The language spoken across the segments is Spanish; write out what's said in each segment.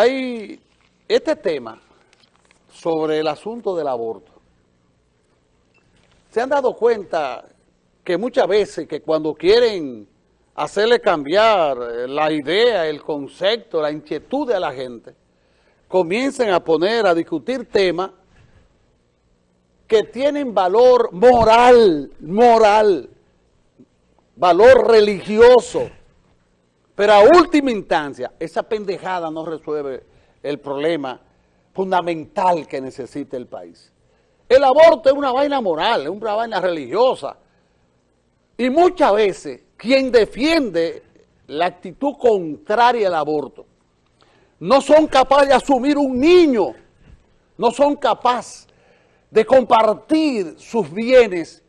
Hay este tema sobre el asunto del aborto. ¿Se han dado cuenta que muchas veces que cuando quieren hacerle cambiar la idea, el concepto, la inquietud de la gente, comiencen a poner, a discutir temas que tienen valor moral, moral, valor religioso, pero a última instancia, esa pendejada no resuelve el problema fundamental que necesita el país. El aborto es una vaina moral, es una vaina religiosa. Y muchas veces quien defiende la actitud contraria al aborto no son capaces de asumir un niño, no son capaces de compartir sus bienes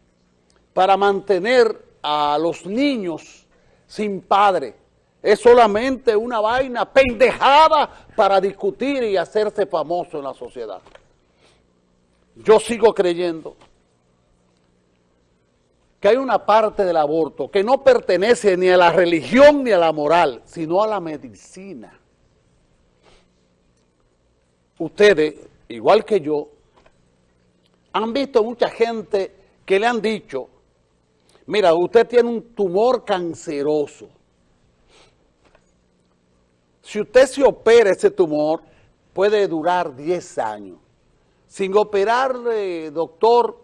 para mantener a los niños sin padre. Es solamente una vaina pendejada para discutir y hacerse famoso en la sociedad. Yo sigo creyendo que hay una parte del aborto que no pertenece ni a la religión ni a la moral, sino a la medicina. Ustedes, igual que yo, han visto mucha gente que le han dicho, mira, usted tiene un tumor canceroso, si usted se opera ese tumor, puede durar 10 años. Sin operarle, doctor,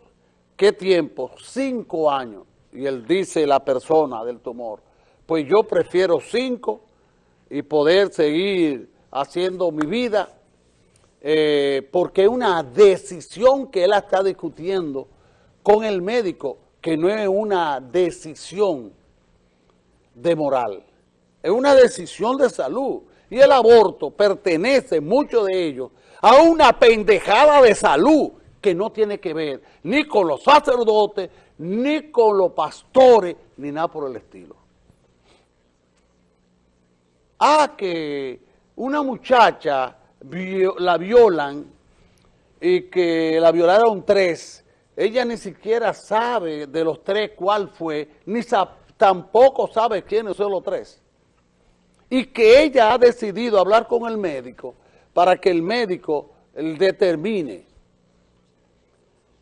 ¿qué tiempo? 5 años. Y él dice, la persona del tumor, pues yo prefiero 5 y poder seguir haciendo mi vida, eh, porque una decisión que él está discutiendo con el médico, que no es una decisión de moral, es una decisión de salud y el aborto pertenece, muchos de ellos, a una pendejada de salud que no tiene que ver ni con los sacerdotes, ni con los pastores, ni nada por el estilo. Ah, que una muchacha la violan y que la violaron tres, ella ni siquiera sabe de los tres cuál fue, ni tampoco sabe quiénes son los tres y que ella ha decidido hablar con el médico para que el médico determine.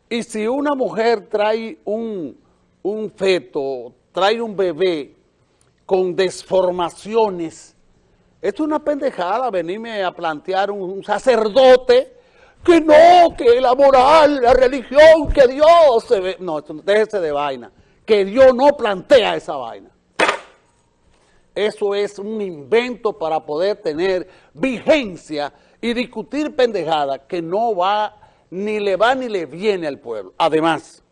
Y si una mujer trae un, feto, trae un bebé con desformaciones, es una pendejada venirme a plantear un, sacerdote que no, que la moral, la religión, que Dios se ve. No, déjese de vaina. Que Dios no plantea esa vaina. Eso es un invento para poder tener vigencia y discutir pendejada que no va, ni le va ni le viene al pueblo. Además,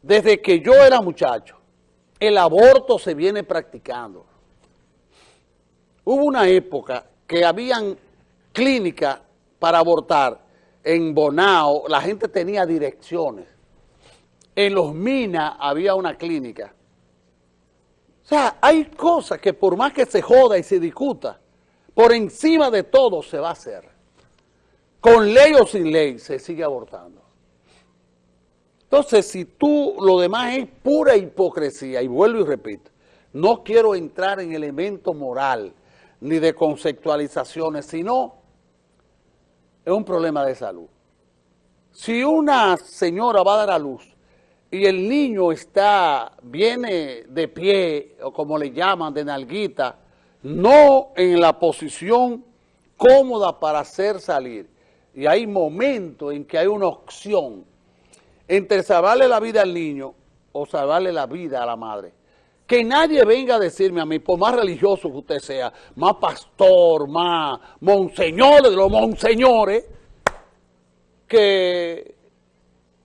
desde que yo era muchacho, el aborto se viene practicando. Hubo una época que habían clínicas para abortar en Bonao, la gente tenía direcciones. En Los Minas había una clínica o sea, hay cosas que por más que se joda y se discuta, por encima de todo se va a hacer. Con ley o sin ley se sigue abortando. Entonces, si tú, lo demás es pura hipocresía, y vuelvo y repito, no quiero entrar en elemento moral ni de conceptualizaciones, sino es un problema de salud. Si una señora va a dar a luz y el niño está, viene de pie, o como le llaman, de nalguita, no en la posición cómoda para hacer salir. Y hay momentos en que hay una opción entre salvarle la vida al niño o salvarle la vida a la madre. Que nadie venga a decirme a mí, por más religioso que usted sea, más pastor, más monseñor de los monseñores, que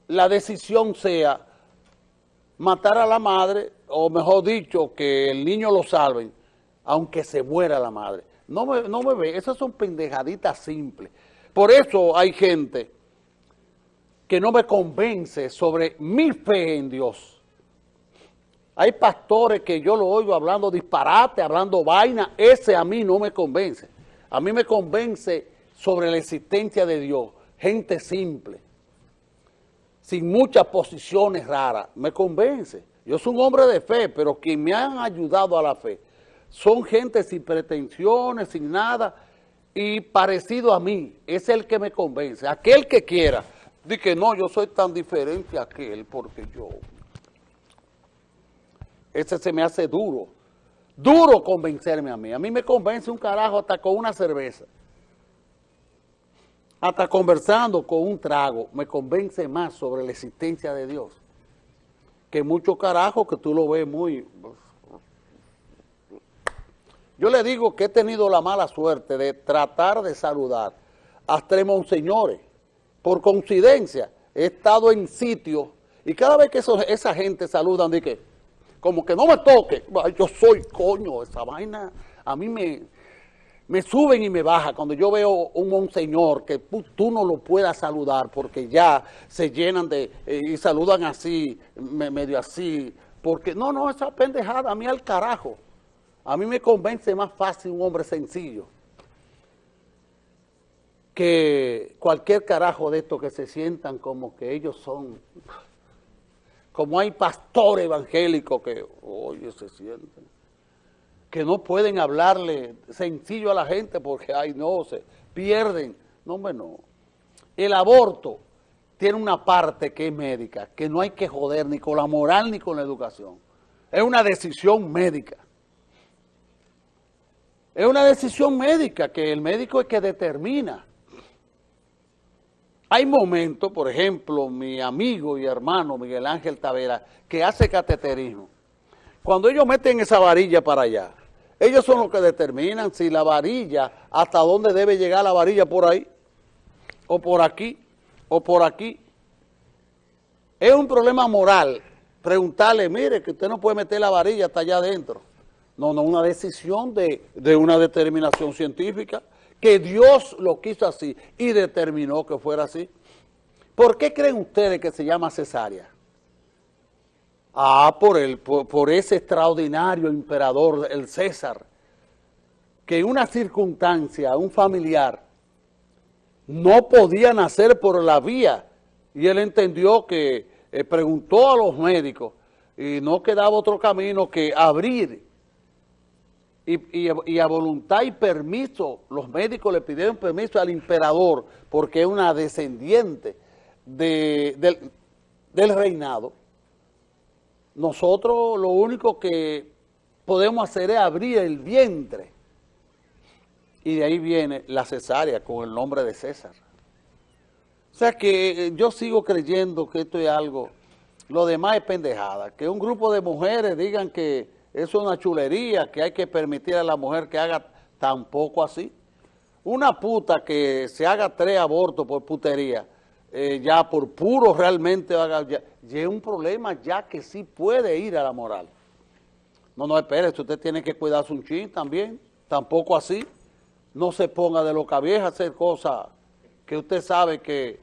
la decisión sea matar a la madre, o mejor dicho, que el niño lo salven, aunque se muera la madre. No me, no me ve, esas son pendejaditas simples. Por eso hay gente que no me convence sobre mi fe en Dios. Hay pastores que yo lo oigo hablando disparate, hablando vaina, ese a mí no me convence. A mí me convence sobre la existencia de Dios, gente simple sin muchas posiciones raras, me convence. Yo soy un hombre de fe, pero quien me han ayudado a la fe son gente sin pretensiones, sin nada, y parecido a mí, es el que me convence. Aquel que quiera, di que no, yo soy tan diferente a aquel porque yo... Ese se me hace duro, duro convencerme a mí. A mí me convence un carajo hasta con una cerveza. Hasta conversando con un trago, me convence más sobre la existencia de Dios que muchos carajos que tú lo ves muy yo le digo que he tenido la mala suerte de tratar de saludar a tres monseñores. Por coincidencia, he estado en sitios y cada vez que esa gente saludan, que como que no me toque, yo soy coño, esa vaina a mí me, me suben y me baja cuando yo veo un monseñor que tú no lo puedas saludar porque ya se llenan de, eh, y saludan así, medio así, porque no, no, esa pendejada, a mí al carajo. A mí me convence más fácil un hombre sencillo que cualquier carajo de estos que se sientan como que ellos son, como hay pastores evangélicos que, oye, se sienten, que no pueden hablarle sencillo a la gente porque, ay, no, se pierden. No, hombre, no. El aborto tiene una parte que es médica, que no hay que joder ni con la moral ni con la educación. Es una decisión médica. Es una decisión médica que el médico es que determina. Hay momentos, por ejemplo, mi amigo y hermano Miguel Ángel Tavera, que hace cateterismo. Cuando ellos meten esa varilla para allá, ellos son los que determinan si la varilla, hasta dónde debe llegar la varilla por ahí, o por aquí, o por aquí. Es un problema moral preguntarle, mire, que usted no puede meter la varilla hasta allá adentro. No, no, una decisión de, una determinación científica, que Dios lo quiso así y determinó que fuera así. ¿Por qué creen ustedes que se llama cesárea? Ah, por, el, por, ese extraordinario emperador, el César, que en una circunstancia, un familiar, no podía nacer por la vía, y él entendió que eh, preguntó a los médicos, y no quedaba otro camino que abrir y, a voluntad y permiso, los médicos le pidieron permiso al emperador porque es una descendiente del, reinado. Nosotros lo único que podemos hacer es abrir el vientre y de ahí viene la cesárea con el nombre de César. O sea que eh, yo sigo creyendo que esto es algo, lo demás es pendejada, que un grupo de mujeres digan que eso es una chulería que hay que permitir a la mujer que haga tampoco así. Una puta que se haga tres abortos por putería, eh, ya por puro realmente, haga, ya, es un problema ya que sí puede ir a la moral. No, no, espérese, usted tiene que cuidarse un chin también, tampoco así. No se ponga de loca vieja a hacer cosas que usted sabe que